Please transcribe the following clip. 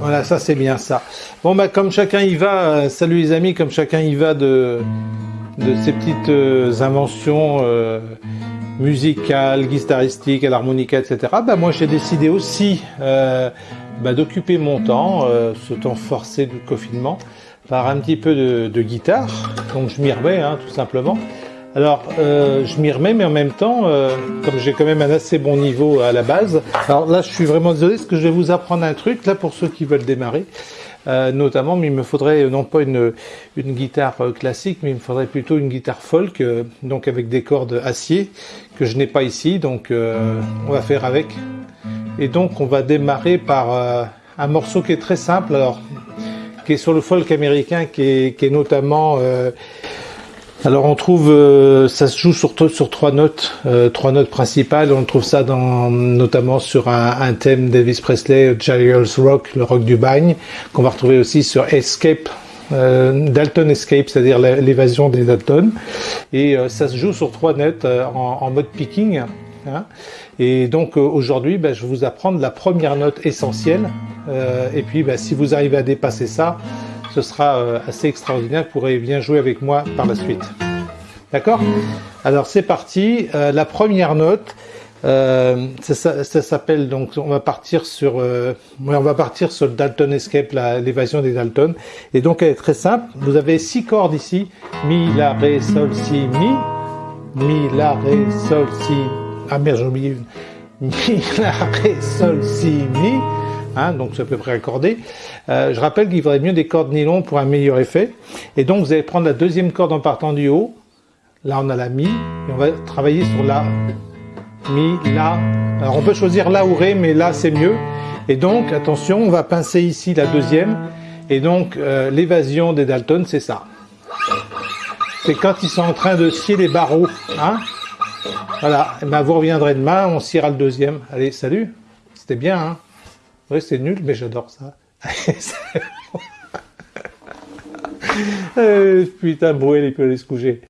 Voilà, ça c'est bien ça. Bon bah comme chacun y va, euh, salut les amis, comme chacun y va de, de ces petites euh, inventions euh, musicales, guitaristiques, à l'harmonica, etc. Bah moi j'ai décidé aussi bah, d'occuper mon temps, euh, ce temps forcé du confinement, par un petit peu de, de guitare. Donc je m'y remets hein, tout simplement. Alors, euh, je m'y remets, mais en même temps, euh, comme j'ai quand même un assez bon niveau à la base, alors là, je suis vraiment désolé, parce que je vais vous apprendre un truc, là, pour ceux qui veulent démarrer, euh, notamment, mais il me faudrait euh, non pas une, une guitare euh, classique, mais il me faudrait plutôt une guitare folk, euh, donc avec des cordes acier, que je n'ai pas ici, donc on va faire avec. Et donc, on va démarrer par euh, un morceau qui est très simple, alors, qui est sur le folk américain, qui est, notamment... euh, alors on trouve, euh, ça se joue sur, trois notes, trois notes principales. On trouve ça notamment sur un, thème d'Elvis Presley, Giles Rock, le rock du bagne, qu'on va retrouver aussi sur Escape, Dalton Escape, c'est-à-dire l'évasion des Dalton. Et ça se joue sur trois notes en mode picking. Hein. Et donc euh, aujourd'hui, ben, je vais vous apprendre la première note essentielle. Euh, et puis, ben, si vous arrivez à dépasser ça, ce sera euh, assez extraordinaire. Vous pourrez bien jouer avec moi par la suite. D'accord? Alors c'est parti. La première note, ça, ça- s'appelle donc. On va partir sur. on va partir sur le Dalton Escape, l'évasion des Dalton. Et donc elle est très simple. Vous avez six cordes ici mi, la, ré, sol, si, mi, mi, la, ré, sol, si. Ah merde, j'ai oublié. Mi, la, ré, sol, si, mi. Donc c'est à peu près accordé. Euh, je rappelle qu'il faudrait mieux des cordes nylon pour un meilleur effet. Et donc vous allez prendre la deuxième corde en partant du haut. Là on a la mi et on va travailler sur la mi, la. Alors on peut choisir la ou ré, mais là c'est mieux. Et donc attention, on va pincer ici la deuxième. Et donc euh, l'évasion des Dalton, c'est ça. C'est quand ils sont en train de scier les barreaux. Hein voilà, et ben vous reviendrez demain, on sciera le deuxième. Allez, salut. C'était bien, hein Oui, c'est nul, mais j'adore ça. Euh, putain, Bruel, il peut aller se coucher.